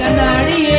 காட்டுற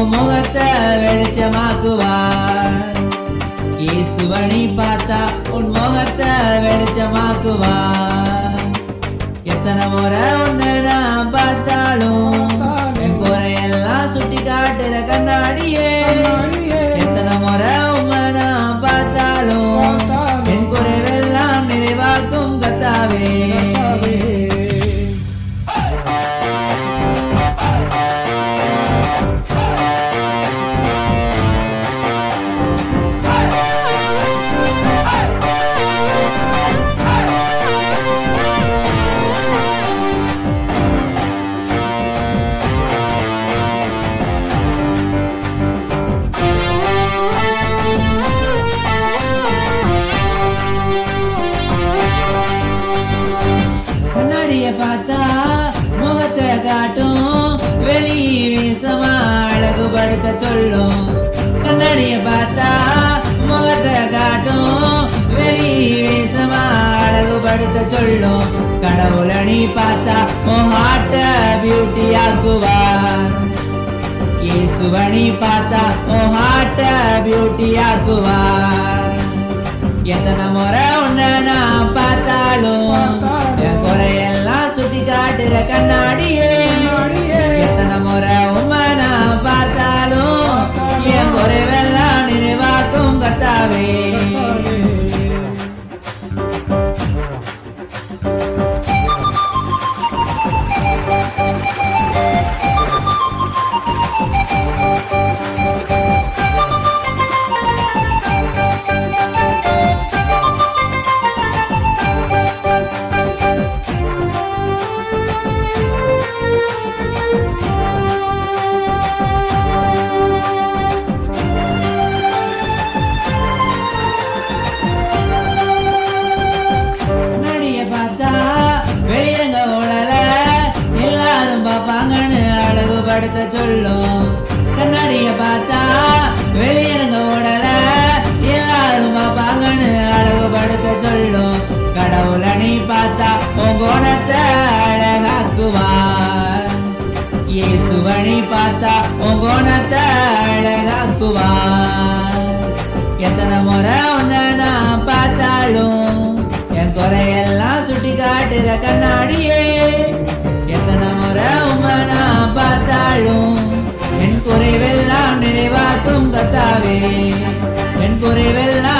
உன் முகத்தை வெளிச்சமாக்குவார். இயேசுவனை பார்த்தா உன் முகத்தை வெளிச்சமாக்குவார். எத்தனை முறை உன்னை நான் பார்த்தாலும் என் குறையெல்லாம் சுட்டி காட்டுற கண்ணாடியே. எத்தனை முறை உம்மை நான் பார்த்தாலும் என் குறைவெல்லாம் நிறைவாக்கும் கத்தாவே. காட்டும். வெளி வீசமா அழகுபடுத்த சொல்லும். கண்ணாடிய பார்த்தா முகத்தை காட்டும். வெளி வீசமா அழகுபடுத்த சொல்லும். கடவுளை நீ பார்த்தா உன் ஹார்ட்ட பியூட்டி ஆக்குவார். இயேசுவனை பார்த்தா உன் ஹார்ட்ட பியூட்டி ஆக்குவார். எத்தனை முறை உன்னை நான் பார்த்தா அழகுபடுத்த சொல்லும். கண்ணாடிய பார்த்தா வெளியிறங்க ஓடல. எல்லாரும் பார்ப்பாங்கன்னு அழகுபடுத்த சொல்லும். கடவுள நீ பார்த்தா உன் குணத்தை அழகாக்குவார். நீ பார்த்தா உன் குணத்தை அழகாக்குவார். எத்தனை முறை உன்னை நான் பார்த்தாலும் என் குறையெல்லாம் சுட்டி காட்டுற கண்ணாடியே. பார்த்தாலும் கத்தாவே என் குறைவெல்லாம்